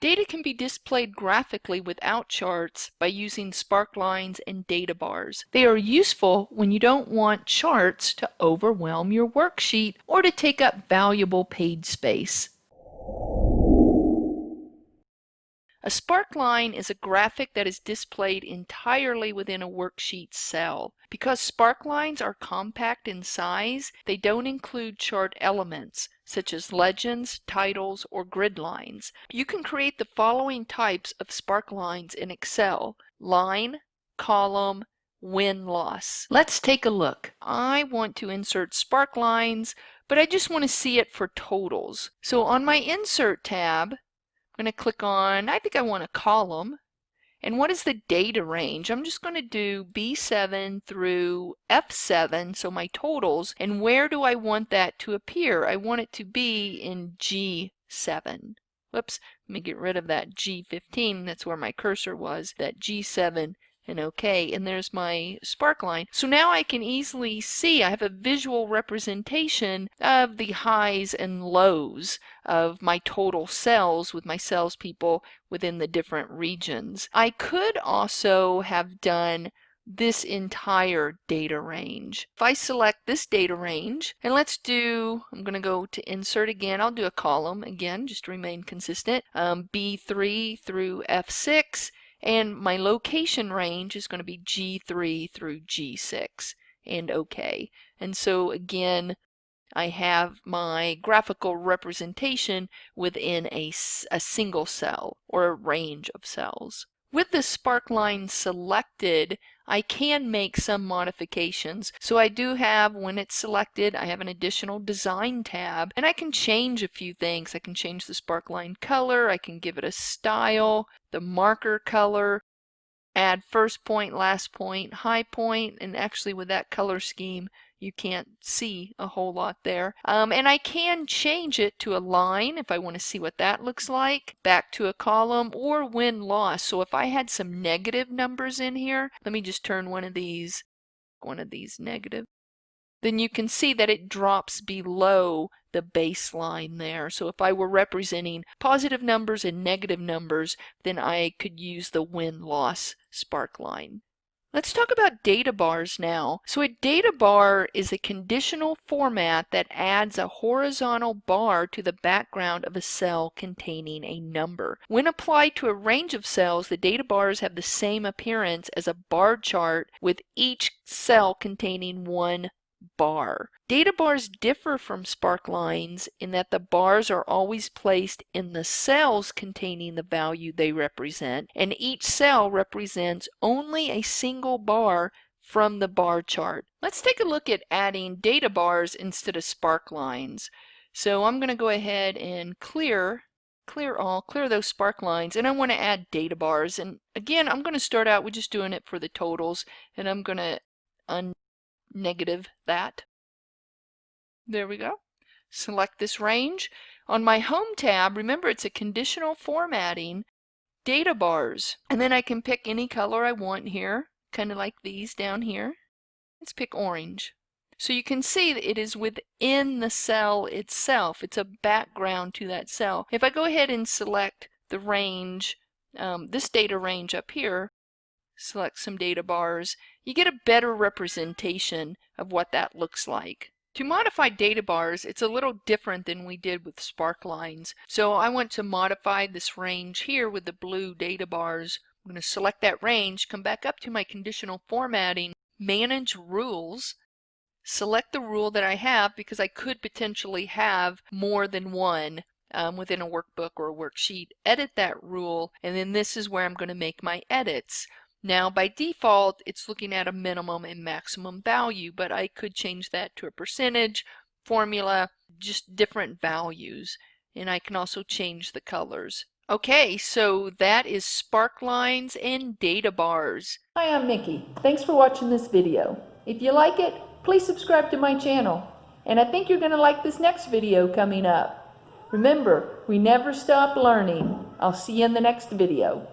Data can be displayed graphically without charts by using sparklines and data bars. They are useful when you don't want charts to overwhelm your worksheet or to take up valuable page space. A sparkline is a graphic that is displayed entirely within a worksheet cell. Because sparklines are compact in size, they don't include chart elements, such as legends, titles, or grid lines. You can create the following types of sparklines in Excel. Line, column, win-loss. Let's take a look. I want to insert sparklines, but I just want to see it for totals. So on my Insert tab, I'm going to click on, I think I want a column. And what is the data range? I'm just going to do B7 through F7, so my totals. And where do I want that to appear? I want it to be in G7. Whoops, let me get rid of that G15. That's where my cursor was. That G7 and OK, and there's my sparkline. So now I can easily see, I have a visual representation of the highs and lows of my total cells with my salespeople within the different regions. I could also have done this entire data range. If I select this data range, and let's do, I'm going to go to insert again, I'll do a column again, just to remain consistent, um, B3 through F6, and my location range is going to be G3 through G6 and OK. And so again, I have my graphical representation within a, a single cell or a range of cells. With the sparkline selected, I can make some modifications. So I do have, when it's selected, I have an additional design tab and I can change a few things. I can change the sparkline color, I can give it a style, the marker color, add first point, last point, high point, and actually with that color scheme, you can't see a whole lot there. Um, and I can change it to a line if I want to see what that looks like, back to a column, or win-loss. So if I had some negative numbers in here, let me just turn one of these, one of these negative, then you can see that it drops below the baseline there. So if I were representing positive numbers and negative numbers, then I could use the win-loss spark line. Let's talk about data bars now. So a data bar is a conditional format that adds a horizontal bar to the background of a cell containing a number. When applied to a range of cells, the data bars have the same appearance as a bar chart with each cell containing one bar. Data bars differ from sparklines in that the bars are always placed in the cells containing the value they represent, and each cell represents only a single bar from the bar chart. Let's take a look at adding data bars instead of sparklines. So I'm going to go ahead and clear clear all, clear those spark lines, and I want to add data bars. And again, I'm going to start out with just doing it for the totals, and I'm going to un negative that. There we go. Select this range. On my Home tab, remember it's a conditional formatting, data bars. And then I can pick any color I want here, kind of like these down here. Let's pick orange. So you can see that it is within the cell itself. It's a background to that cell. If I go ahead and select the range, um, this data range up here, select some data bars, you get a better representation of what that looks like. To modify data bars, it's a little different than we did with sparklines. So I want to modify this range here with the blue data bars. I'm going to select that range, come back up to my conditional formatting, manage rules, select the rule that I have because I could potentially have more than one um, within a workbook or a worksheet, edit that rule, and then this is where I'm going to make my edits. Now by default it's looking at a minimum and maximum value but I could change that to a percentage, formula, just different values and I can also change the colors. Okay, so that is sparklines and data bars. Hi, I'm Mickey. Thanks for watching this video. If you like it, please subscribe to my channel. And I think you're going to like this next video coming up. Remember, we never stop learning. I'll see you in the next video.